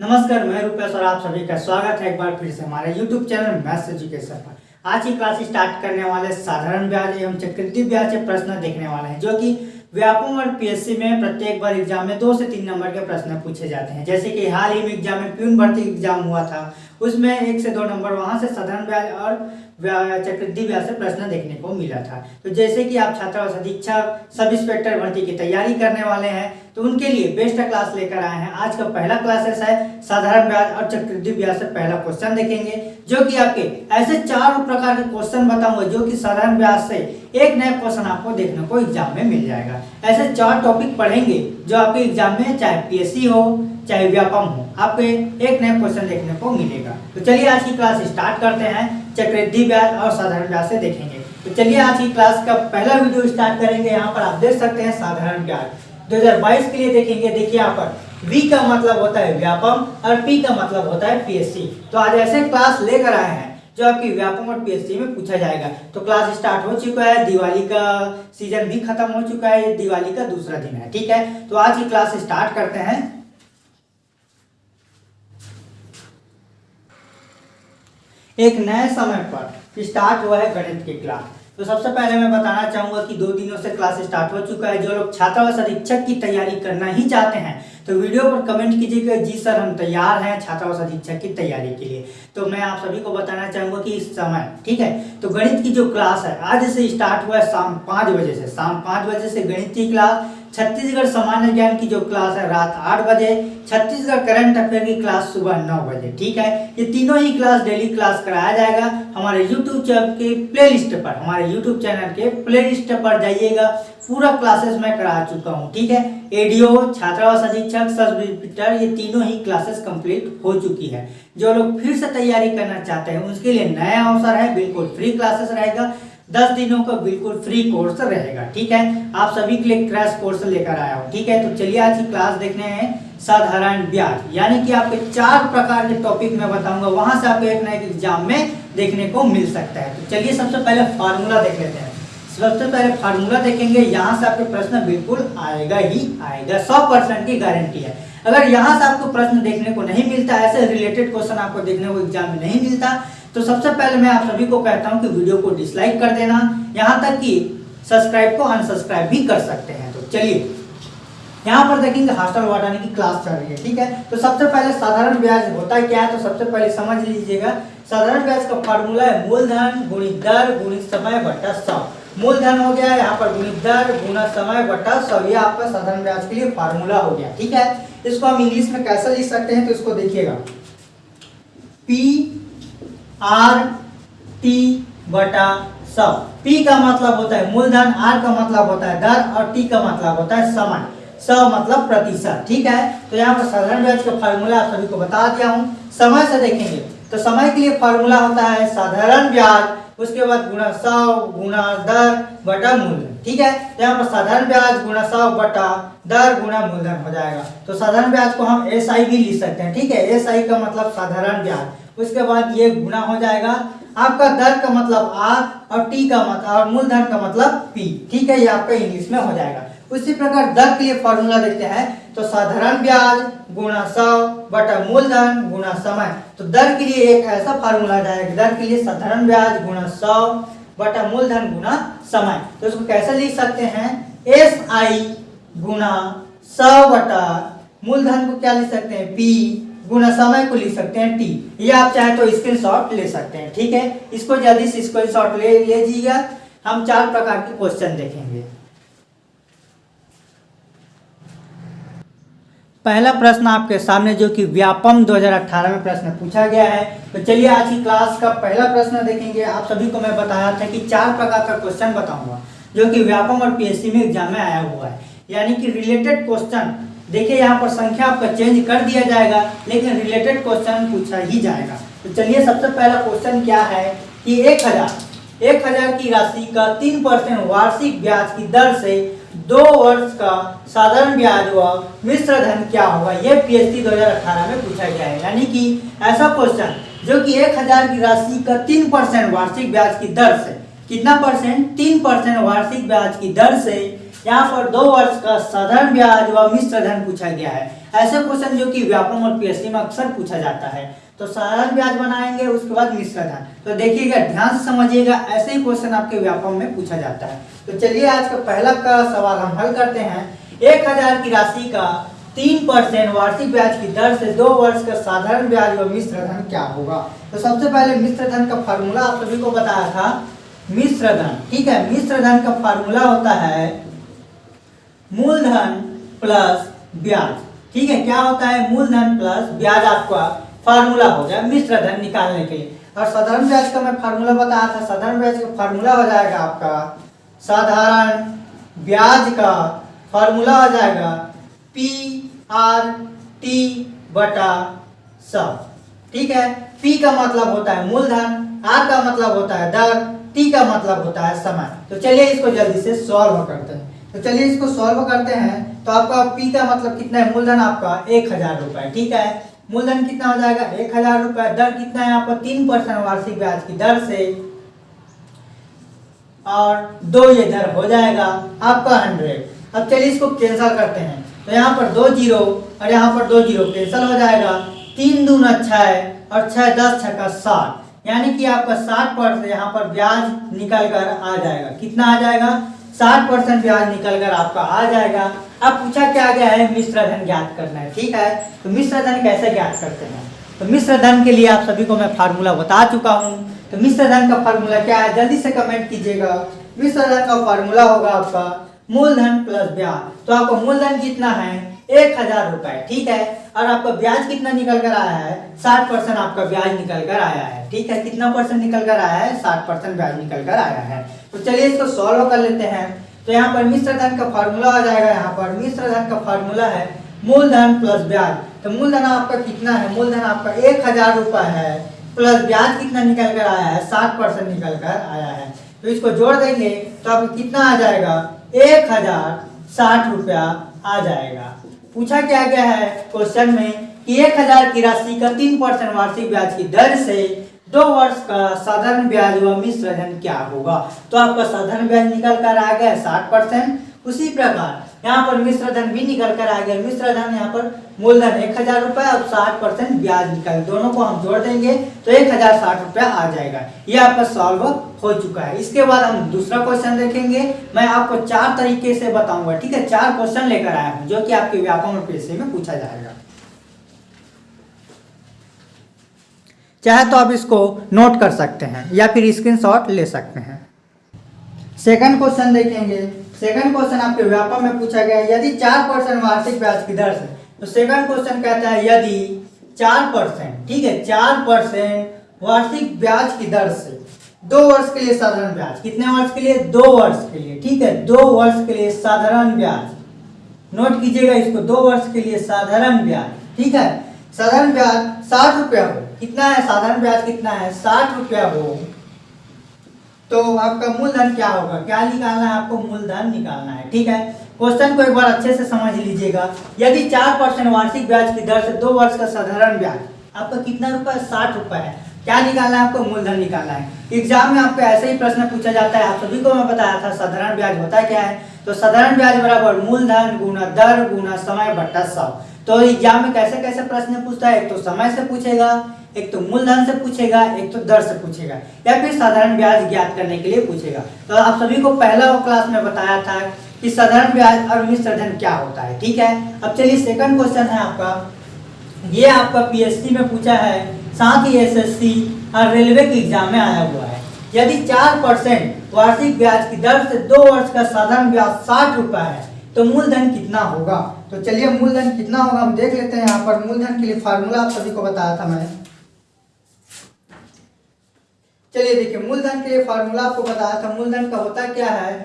नमस्कार, मैं रूपेश और आप सभी का स्वागत है एक बार फिर से हमारे YouTube चैनल मैथ्स एजुकेशन पर। आज की क्लास स्टार्ट करने वाले साधारण ब्याज एवं चक्रवृद्धि ब्याज के प्रश्न देखने वाले हैं, जो कि व्यापम और पीएससी में प्रत्येक बार एग्ज़ाम में दो से तीन नंबर के प्रश्न पूछे जाते हैं। जैसे कि हाल ही में एग्ज़ाम में प्यून भर्ती एग्ज़ाम हुआ था, उसमें एक से दो नंबर वहाँ से साधारण ब्याज और चक्रवृद्धि ब्याज से प्रश्न देखने को मिला था। तो जैसे कि आप छात्रावास अधीक्षक, सब इंस्पेक्टर भर्ती की तैयारी करने वाले हैं तो उनके लिए बेस्ट क्लास लेकर आए हैं। आज का पहला क्लासेस है, साधारण ब्याज और चक्रवृद्धि ब्याज से पहला क्वेश्चन देखेंगे, जो कि आपके ऐसे चार प्रकार के क्वेश्चन बताऊँगा, जो कि साधारण ब्याज से एक नया क्वेश्चन आपको देखने को एग्ज़ाम में मिल जाएगा। ऐसे चार टॉपिक पढ़ेंगे, जो आपके एग्ज़ाम में चाहे पीएससी हो चाहे व्यापम हो, आपको एक नया क्वेश्चन देखने को मिलेगा। तो चलिए आज की क्लास स्टार्ट करते हैं। चक्रवृद्धि ब्याज और साधारण ब्याज से देखेंगे। तो चलिए आज की क्लास का पहला वीडियो स्टार्ट करेंगे। यहाँ पर आप देख सकते हैं साधारण ब्याज। 2022 के लिए देखेंगे। देखिए यहाँ पर V का मतलब होता है व्यापम और P का मतलब होता है पीएससी तो आज ऐसे क्लास लेकर आए हैं, जो आपकी व्यापम और पीएससी में पूछा जाएगा। तो क्लास स्टार्ट हो चुका है, दिवाली का सीज़न भी खत्म हो चुका है दिवाली का दूसरा दिन है, ठीक है? तो आज की क्लास स्टार्ट करते हैं। एक नए समय पर स्टार्ट हुआ है गणित की क्लास तो सबसे पहले मैं बताना चाहूँगा कि दो दिनों से क्लास स्टार्ट हो चुका है। जो लोग छात्रावास अधीक्षक की तैयारी करना ही चाहते हैं तो वीडियो पर कमेंट कीजिएगा। जी सर, हम तैयार हैं छात्रावास अधीक्षक की तैयारी के लिए। तो मैं आप सभी को बताना चाहूँगा कि इस समय, ठीक है? तो गणित की जो क्लास है, आज से स्टार्ट हुआ है शाम पाँच बजे से। शाम पाँच बजे से गणित की क्लास छत्तीसगढ़ सामान्य ज्ञान की जो क्लास है रात आठ बजे, छत्तीसगढ़ करंट अफेयर की क्लास सुबह नौ बजे, ठीक है? ये तीनों ही क्लास, डेली क्लास कराया जाएगा हमारे यूट्यूब चैनल के प्ले लिस्ट पर, हमारे यूट्यूब चैनल के प्ले लिस्ट पर जाइएगा। पूरा क्लासेस मैं करा चुका हूँ, ठीक है? एडीओ छात्रावास अधीक्षक सब ये तीनों ही क्लासेस कंप्लीट हो चुकी है। जो लोग फिर से तैयारी करना चाहते हैं, उसके लिए नया अवसर है, बिल्कुल फ्री क्लासेस रहेगा। दस दिनों का बिल्कुल फ्री कोर्स रहेगा, ठीक है? आप सभी के लिए क्रैश कोर्स लेकर आया हूँ, ठीक है? तो चलिए आज की क्लास देखने हैं साधारण ब्याज। यानी कि आपके चार प्रकार के टॉपिक मैं बताऊँगा, वहाँ से आपको एक नए एग्ज़ाम में देखने को मिल सकता है। तो चलिए सबसे पहले फार्मूला देख लेते हैं। सबसे पहले फार्मूला देखेंगे, यहाँ से आपके प्रश्न बिल्कुल आएगा ही आएगा, सौ परसेंट की गारंटी है। अगर यहाँ से आपको प्रश्न देखने को नहीं मिलता, ऐसे रिलेटेड क्वेश्चन आपको देखने को एग्ज़ाम में नहीं मिलता तो सबसे पहले मैं आप सभी को कहता हूँ कि वीडियो को डिसलाइक कर देना। यहाँ तक कि सब्सक्राइब को अनसब्सक्राइब भी कर सकते हैं। तो चलिए, यहाँ पर देखेंगे हॉस्टल वाटाने की क्लास चल रही है, ठीक है? तो सबसे पहले साधारण ब्याज होता है क्या है? तो सबसे पहले समझ लीजिएगा, साधारण ब्याज का फॉर्मूला है मूलधन गुणित दर गुणित समय बट्टा सौ। मूलधन हो गया यहाँ पर गुणित दर गुणा समय बट्टा सौ। ये आपका साधारण ब्याज के लिए फार्मूला हो गया, ठीक है? इसको हम इंग्लिश में कैसे लिख सकते हैं? तो इसको देखिएगा। पी आर टी बटा सौ पी का मतलब होता है मूलधन आर का मतलब होता है दर और टी का मतलब होता है समय सौ मतलब प्रतिशत, ठीक है? तो यहाँ पर साधारण ब्याज का फार्मूला आप सभी को बता दिया हूँ। समय से देखेंगे तो समय के लिए फार्मूला होता है साधारण ब्याज, उसके बाद गुणा सौ गुणा दर बटा मूलधन, ठीक है? तो यहाँ पर साधारण ब्याज गुणा सौ बटा दर गुणा मूलधन हो जाएगा। तो साधारण ब्याज को हम एस भी लिख सकते हैं, ठीक है? एस का मतलब साधारण ब्याज। उसके बाद ये गुना हो जाएगा। आपका दर का मतलब आर और टी का मतलब और मूलधन का मतलब पी ठीक है, ये आपका इंग्लिश में हो जाएगा। उसी प्रकार दर के लिए फॉर्मूला देखते हैं। तो साधारण ब्याज गुणा सौ बटा मूलधन गुणा समय। तो दर के लिए एक ऐसा फार्मूला जाएगा दर के लिए साधारण ब्याज गुणा सौ बटा मूलधन गुणा समय। तो इसको कैसे लिख सकते हैं? एस आई गुणा सौ बटा मूलधन को क्या लिख सकते हैं? पी गुना समय को लिख सकते हैं टी ये आप चाहे तो स्क्रीनशॉट ले सकते हैं, ठीक है? इसको जल्दी से स्क्रीनशॉट ले लीजिएगा। हम चार प्रकार के क्वेश्चन देखेंगे। पहला प्रश्न आपके सामने जो कि व्यापम 2018 में प्रश्न पूछा गया है। तो चलिए आज की क्लास का पहला प्रश्न देखेंगे। आप सभी को मैं बताया था कि चार प्रकार का क्वेश्चन बताऊँगा, जो कि व्यापम और पीएससी में एग्ज़ाम में आया हुआ है। यानी कि रिलेटेड क्वेश्चन देखिए, यहाँ पर संख्या आपका चेंज कर दिया जाएगा, लेकिन रिलेटेड क्वेश्चन पूछा ही जाएगा। तो चलिए, सबसे पहला क्वेश्चन क्या है कि एक हज़ार एक हज़ार की राशि का तीन परसेंट वार्षिक ब्याज की दर से दो वर्ष का साधारण ब्याज व मिश्र धन क्या होगा? यह पीएचडी 2018 में पूछा गया है। यानी कि ऐसा क्वेश्चन जो कि एक हज़ार की राशि का तीन परसेंट वार्षिक ब्याज की दर से, कितना परसेंट तीन परसेंट वार्षिक ब्याज की दर से यहाँ पर दो वर्ष का साधारण ब्याज व मिश्र धन पूछा गया है। ऐसे क्वेश्चन जो कि व्यापम और पीएससी में अक्सर पूछा जाता है। तो साधारण ब्याज बनाएँगे, उसके बाद मिश्र धन। तो देखिएगा, ध्यान से समझिएगा, ऐसे ही क्वेश्चन आपके व्यापम में पूछा जाता है। तो चलिए, आज का पहला का सवाल हम हल करते हैं। एक हज़ार की राशि का तीन परसेंट वार्षिक ब्याज की दर से दो वर्ष का साधारण ब्याज व मिश्र धन क्या होगा? तो सबसे पहले मिश्र धन का फार्मूला आप सभी को बताया था। मिश्र धन, ठीक है? मिश्र धन का फार्मूला होता है मूलधन प्लस ब्याज। ठीक है, क्या होता है? मूलधन प्लस ब्याज आपका फार्मूला हो गया मिश्र धन निकालने के लिए। और साधारण ब्याज का मैं फार्मूला बताया था, साधारण ब्याज का फार्मूला हो जाएगा आपका, साधारण ब्याज का फार्मूला हो जाएगा पी आर टी बटा सब। ठीक है? पी का मतलब होता है मूलधन, आर का मतलब होता है दर, टी का मतलब होता है समय। तो चलिए इसको जल्दी से सॉल्व करते हैं। तो चलिए इसको सॉल्व करते हैं। तो आपका पी का मतलब कितना है? मूलधन आपका एक हज़ार रुपए, ठीक है? मूलधन कितना हो जाएगा? एक हज़ार रुपए। दर कितना है आपका? तीन परसेंट वार्षिक ब्याज की दर से। और दो ये दर हो जाएगा आपका हंड्रेड। अब चलिए इसको कैंसिल करते हैं। तो यहाँ पर दो ज़ीरो और यहाँ पर दो ज़ीरो कैंसिल हो जाएगा। तीन दूना छः और छः दस, छः का साठ यानी कि आपका साठ परसेंट यहाँ पर ब्याज निकल कर आ जाएगा। कितना आ जाएगा? साठ परसेंट ब्याज निकल कर आपका आ जाएगा। अब पूछा क्या गया है? मिश्र धन ज्ञात करना है, ठीक है? तो मिश्र धन कैसे ज्ञात करते हैं? तो मिश्र धन के लिए आप सभी को मैं फार्मूला बता चुका हूँ। तो मिश्र धन का फार्मूला क्या है? जल्दी से कमेंट कीजिएगा। मिश्र धन का फार्मूला होगा आपका मूलधन प्लस ब्याज। तो आपको मूलधन कितना है? एक हज़ार रुपए, ठीक है? और आपका ब्याज कितना निकल कर आया है? साठ परसेंट आपका ब्याज निकल कर आया है, ठीक है? कितना परसेंट निकल कर आया है? साठ परसेंट ब्याज निकल कर आया है। तो चलिए इसको सॉल्व कर लेते हैं। तो यहाँ पर मिश्र धन का फॉर्मूला आ जाएगा, यहाँ पर मिश्र धन का फार्मूला है मूलधन प्लस ब्याज। तो मूलधन आपका कितना है? मूलधन आपका एक हज़ार रुपए है प्लस ब्याज कितना निकल कर आया है? साठ परसेंट निकल कर आया है। तो इसको जोड़ देंगे तो आपको कितना आ जाएगा? एक हज़ार साठ रुपया आ जाएगा। पूछा क्या गया है? क्वेश्चन में कि एक हज़ार की राशि का तीन परसेंट वार्षिक ब्याज की दर से दो वर्ष का साधारण ब्याज व मिश्रधन क्या होगा? तो आपका साधारण ब्याज निकल कर आ गया है साठ परसेंट। उसी प्रकार यहाँ पर मिश्र धन भी निकल कर आ गया। मिश्र धन यहाँ पर मूलधन एक हज़ार रुपए और साठ परसेंट ब्याज निकल। दोनों को हम जोड़ देंगे तो एक हज़ार साठ रुपया आ जाएगा। ये आपका सॉल्व हो चुका है। इसके बाद हम दूसरा क्वेश्चन देखेंगे। मैं आपको चार तरीके से बताऊँगा, ठीक है? चार क्वेश्चन लेकर आया हूँ, जो कि आपके व्यापम पेशे में पूछा जाएगा। चाहे तो आप इसको नोट कर सकते हैं या फिर स्क्रीनशॉट ले सकते हैं। सेकंड क्वेश्चन देखेंगे। सेकंड क्वेश्चन आपके व्यापम में पूछा गया यदि चार परसेंट वार्षिक ब्याज की दर से तो सेकंड क्वेश्चन कहता है, यदि चार परसेंट ठीक है, चार परसेंट वार्षिक ब्याज की दर से, दो वर्ष के लिए साधारण ब्याज, कितने वर्ष के लिए? दो वर्ष के लिए, ठीक है, दो वर्ष के लिए साधारण ब्याज। नोट कीजिएगा इसको, दो वर्ष के लिए साधारण ब्याज, ठीक है? साधारण ब्याज साठ रुपया हो, कितना है? साधारण ब्याज कितना है? साठ रुपया हो। तो आपका मूलधन क्या होगा? क्या निकालना है? आपको मूलधन निकालना है, ठीक है? क्वेश्चन को एक बार अच्छे से समझ लीजिएगा। यदि चार परसेंट वार्षिक ब्याज की दर से दो वर्ष का साधारण ब्याज, आपका कितना रुपया साठ रुपया है। क्या निकालना है? आपको मूलधन निकालना है। एग्ज़ाम में आपको ऐसे ही प्रश्न पूछा जाता है। आप सभी को मैं बताया था, साधारण ब्याज होता क्या है? तो साधारण ब्याज बराबर मूलधन गुना दर गुना समय बट्टा सौ तो एग्ज़ाम में कैसे कैसे प्रश्न पूछता है? एक तो समय से पूछेगा एक तो मूलधन से पूछेगा, एक तो दर से पूछेगा, या फिर साधारण ब्याज ज्ञात करने के लिए पूछेगा। तो आप सभी को पहला क्लास में बताया था कि साधारण ब्याज और मिश्र धन क्या होता है, ठीक है? अब चलिए सेकंड क्वेश्चन है आपका। ये आपका पीएससी में पूछा है, साथ ही एसएससी और रेलवे के एग्ज़ाम में आया हुआ है। यदि चार परसेंट वार्षिक ब्याज की दर से दो वर्ष का साधारण ब्याज साठ रुपया है तो मूलधन कितना होगा? तो चलिए मूलधन कितना होगा हम देख लेते हैं यहाँ पर। मूलधन के लिए फार्मूला आप सभी को बताया था मैं चलिए देखिए, मूलधन के लिए फार्मूला आपको बताया था, मूलधन का होता क्या है?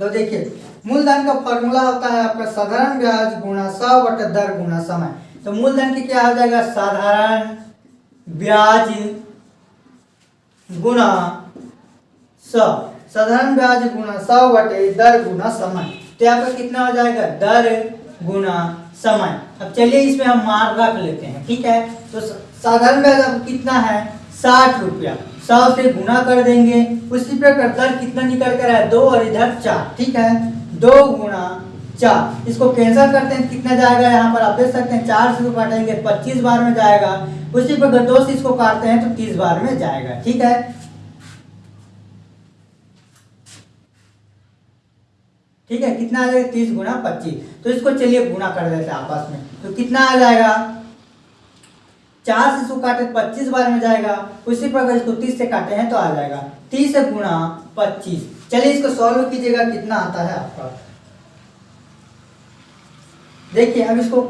तो देखिए, मूलधन का फार्मूला होता है आपका साधारण ब्याज गुणा सौ बटे दर गुणा समय। तो मूलधन की क्या हो जाएगा? साधारण ब्याज गुणा सौ। साधारण ब्याज गुणा सौ बटे दर गुणा समय। तो यहाँ पर कितना हो जाएगा? दर गुणा समय। अब चलिए इसमें हम मार रख लेते हैं, ठीक है? तो साधारण ब्याज अब कितना है? साठ रुपया। सौ से गुना कर देंगे। उसी प्रकार दर कितना निकल कर है दो और इधर चार, ठीक है? दो गुना चार। इसको कैंसिल करते हैं, कितना जाएगा? यहाँ पर आप देख सकते हैं, चार से इसको काटेंगे पच्चीस बार में जाएगा। उसी पर दो से इसको काटते हैं तो तीस बार में जाएगा, ठीक है? ठीक है? कितना आ जाएगा? तीस गुना पच्चीस। तो इसको चलिए गुना कर देते हैं आपस में। तो कितना आ जाएगा? चार से इसको काटे पच्चीस बार में जाएगा। उसी पर अगर इसको तीस से काटे हैं तो आ जाएगा। तीस गुना पच्चीस। चलिए इसको सॉल्व कीजिएगा, कितना आता है आपका? देखिए, अब इसको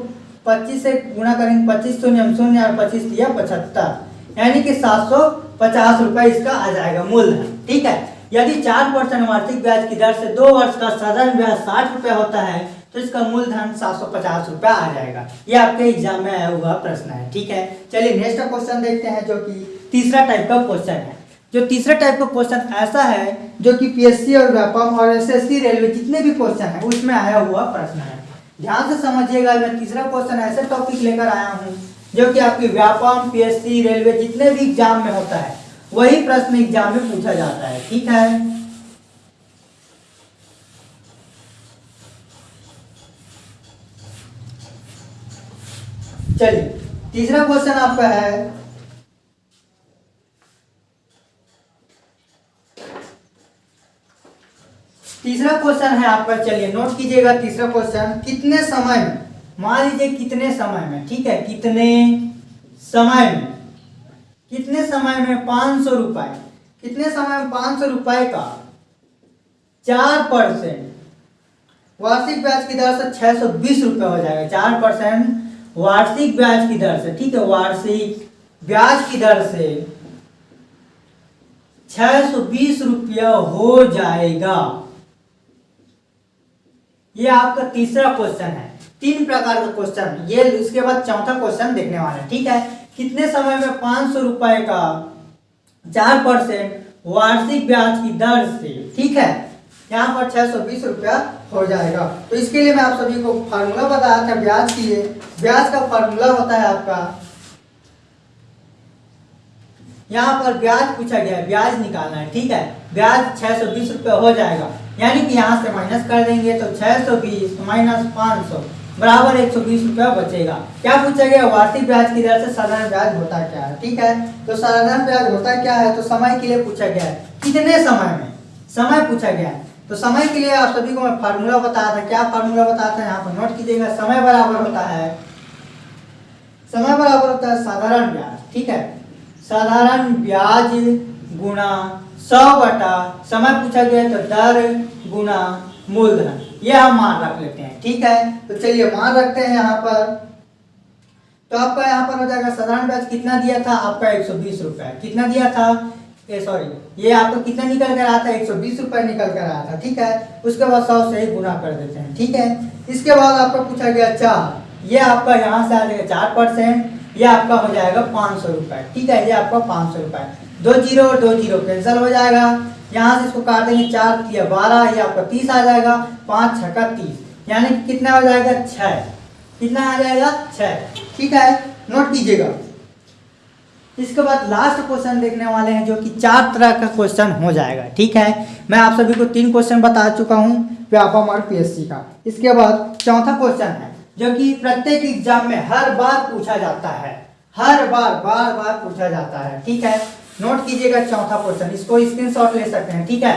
25 से गुणा करेंगे, पच्चीस शून्य शून्य और पच्चीस दिया पचहत्तर। यानी कि सात सौ पचास रुपये इसका आ जाएगा मूलधन ठीक है? यदि चार परसेंट वार्षिक ब्याज की दर से दो वर्ष का साधारण ब्याज साठ रुपये होता है तो इसका मूलधन सात सौ पचास रुपया आ जाएगा। ये आपके एग्ज़ाम में आया हुआ प्रश्न है, ठीक है? चलिए नेक्स्ट क्वेश्चन देखते हैं, जो कि तीसरा टाइप का क्वेश्चन है। जो तीसरा टाइप का क्वेश्चन ऐसा है, जो कि पीएससी और व्यापम और एसएससी रेलवे जितने भी क्वेश्चन है, उसमें आया हुआ प्रश्न है। ध्यान से समझिएगा, मैं तीसरा क्वेश्चन ऐसे टॉपिक लेकर आया हूँ, जो कि आपकी व्यापम पीएससी रेलवे जितने भी एग्ज़ाम में होता है, वही प्रश्न एग्ज़ाम में पूछा जाता है, ठीक है? चलिए, तीसरा क्वेश्चन आपका है। तीसरा क्वेश्चन है आपका चलिए नोट कीजिएगा तीसरा क्वेश्चन कितने समय में, मान लीजिए कितने समय में, ठीक है, कितने समय में? कितने समय में पाँच सौ रुपए? कितने समय में पाँच सौ रुपए का चार परसेंट? वार्षिक ब्याज की दर से छह सौ बीस रुपये हो जाएगा, चार परसेंट वार्षिक ब्याज की दर से, ठीक है, वार्षिक ब्याज की दर से छह सौ बीस रुपया हो जाएगा। ये आपका तीसरा क्वेश्चन है। तीन प्रकार का क्वेश्चन ये इसके बाद चौथा क्वेश्चन देखने वाला है, ठीक है? कितने समय में पाँच सौ रुपए का चार परसेंट वार्षिक ब्याज की दर से, ठीक है? यहाँ पर छह सौ बीस रुपया हो जाएगा। तो इसके लिए मैं आप सभी को फार्मूला बताया था, ब्याज के लिए ब्याज का फार्मूला होता है आपका। यहाँ पर ब्याज पूछा गया है, ब्याज निकालना है, ठीक है? ब्याज छह सौ बीस रुपये हो जाएगा। यानी कि यहाँ से माइनस कर देंगे तो छह सौ बीस माइनस पाँच सौ बराबर एक सौ बीस रुपया बचेगा। क्या पूछा गया? वार्षिक ब्याज की दर से साधारण ब्याज होता क्या है, ठीक है? तो साधारण ब्याज होता क्या है? तो समय के लिए पूछा गया है। कितने समय में? समय पूछा गया है। तो समय के लिए आप सभी को मैं फार्मूला बताया था। क्या फार्मूला बताया था? यहाँ पर नोट कीजिएगा समय बराबर होता है। समय बराबर होता है साधारण ब्याज, ठीक है? साधारण ब्याज गुणा सौ बटा, समय पूछा गया तो दर गुणा मूलधन। ये हम मान रख लेते हैं, ठीक है? तो चलिए मान रखते हैं यहाँ पर। तो आपका यहाँ पर हो जाएगा साधारण ब्याज कितना दिया था? आपका एक सौ बीस रुपए। कितना दिया था? सॉरी ये आपको कितना निकल कर आया था एक सौ बीस रुपये निकल कर आया था ठीक है? उसके बाद सौ से ही गुना कर देते हैं, ठीक है? इसके बाद आपका पूछा गया चार ये आपका यहाँ से आ जाएगा चार परसेंट, ये आपका हो जाएगा पाँच सौ रुपये ठीक है? ये आपका पाँच सौ रुपये दो ज़ीरो और दो ज़ीरो कैंसिल हो जाएगा। यहाँ से इसको काट देंगे चार, या बारह, ये आपका तीस आ जाएगा, पाँच छक्का तीस। यानी कितना हो जाएगा? छः। कितना आ जाएगा? छः, ठीक है? नोट कीजिएगा। इसके बाद लास्ट क्वेश्चन देखने वाले हैं जो कि चार तरह का क्वेश्चन हो जाएगा, ठीक है? मैं आप सभी को तीन क्वेश्चन बता चुका हूँ व्यापम और पीएससी का। इसके बाद चौथा क्वेश्चन है, जो कि प्रत्येक एग्ज़ाम में हर बार पूछा जाता है। हर बार बार बार पूछा जाता है, ठीक है? नोट कीजिएगा चौथा क्वेश्चन इसको स्क्रीनशॉट ले सकते हैं, ठीक है?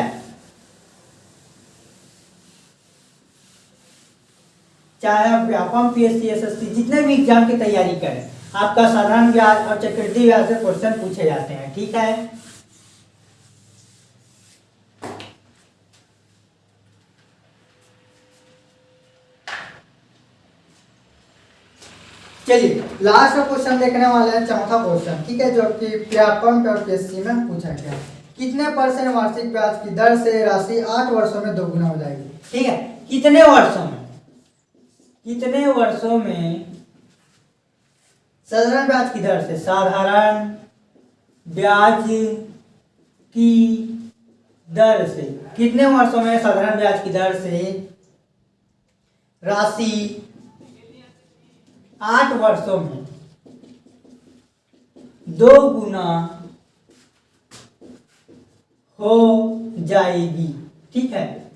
चाहे आप व्यापम पीएससी एसएससी जितने भी एग्ज़ाम की तैयारी करें आपका साधारण ब्याज और चक्रवृद्धि ब्याज से क्वेश्चन पूछे जाते हैं, ठीक है? चलिए लास्ट का क्वेश्चन देखने वाले हैं, चौथा क्वेश्चन ठीक है, जो कि व्यापम पीएससी में पूछा गया कितने परसेंट वार्षिक ब्याज की दर से राशि आठ वर्षों में दोगुना हो जाएगी? ठीक है, कितने वर्षों में? कितने वर्षों में साधारण ब्याज की दर से? साधारण ब्याज की दर से। कितने वर्षों में साधारण ब्याज की दर से? राशि आठ वर्षों में। दो गुना हो जाएगी। ठीक है?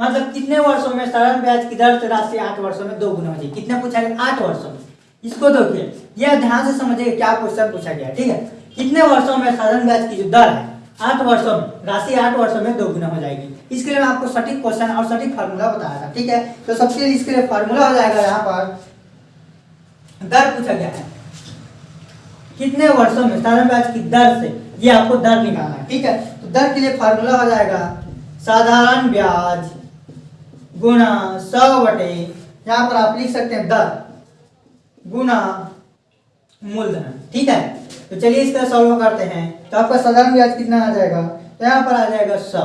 मतलब कितने वर्षों में साधारण ब्याज की दर से राशि आठ वर्षों में दो गुना हो जाएगी? कितने पूछा गया? आठ वर्षों में। इसको देखिए। यह ध्यान से समझिए क्या क्वेश्चन पूछा गया ठीक है? कितने वर्षों में साधारण ब्याज की जो दर है, आठ वर्षों में, राशि आठ वर्षों में दो गुना हो जाएगी। इसके लिए मैं आपको सटीक क्वेश्चन और सटीक फार्मूला बताया था, ठीक है? तो सबसे इसके लिए फार्मूला हो जाएगा यहाँ पर। दर पूछा गया है। कितने वर्षों में साधारण ब्याज की दर से ये आपको दर निकालना है, ठीक है? तो दर के लिए फार्मूला हो जाएगा साधारण ब्याज गुणा सौ बटे, यहाँ पर आप लिख सकते हैं दर। गुना मूलधन, ठीक है? तो चलिए इसका सॉल्व करते हैं। तो आपका साधारण ब्याज कितना आ जाएगा? तो यहाँ पर आ जाएगा सौ,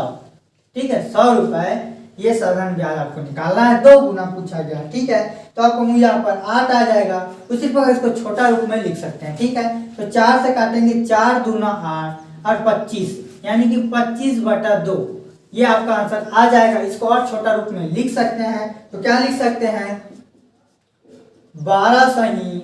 ठीक है? सौ रुपए, ये साधारण ब्याज आपको निकालना है। दो गुना पूछा गया, ठीक है? तो आपको यहाँ पर आठ आ जाएगा। उसी प्रकार इसको छोटा रूप में लिख सकते हैं, ठीक है? तो चार से काटेंगे, चार दूना आठ और पच्चीस, यानी कि पच्चीस बटा दो। ये आपका आंसर आ जाएगा। इसको और छोटा रूप में लिख सकते हैं। तो क्या लिख सकते हैं? बारह सही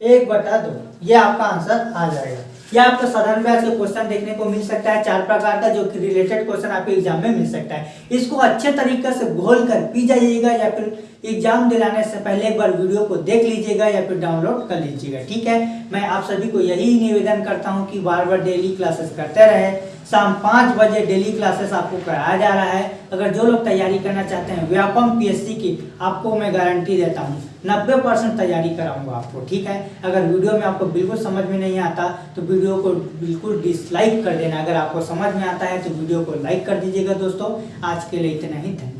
एक बटा दो। ये आपका आंसर आ जाएगा। ये आपको साधारण ब्याज के क्वेश्चन देखने को मिल सकता है। चार प्रकार का जो कि रिलेटेड क्वेश्चन आपके एग्ज़ाम में मिल सकता है। इसको अच्छे तरीके से घोल कर पी जाइएगा या फिर एग्ज़ाम दिलाने से पहले एक बार वीडियो को देख लीजिएगा या फिर डाउनलोड कर लीजिएगा। ठीक है? मैं आप सभी को यही निवेदन करता हूँ कि बार बार डेली क्लासेस करते रहे। शाम पाँच बजे डेली क्लासेस आपको कराया जा रहा है। अगर जो लोग तैयारी करना चाहते हैं, व्यापम पीएससी की, आपको मैं गारंटी देता हूँ, नब्बे परसेंट तैयारी कराऊँगा आपको, ठीक है? अगर वीडियो में आपको बिल्कुल समझ में नहीं आता तो वीडियो को बिल्कुल डिसलाइक कर देना। अगर आपको समझ में आता है तो वीडियो को लाइक कर दीजिएगा दोस्तों। आज के लिए इतना ही, धन्यवाद।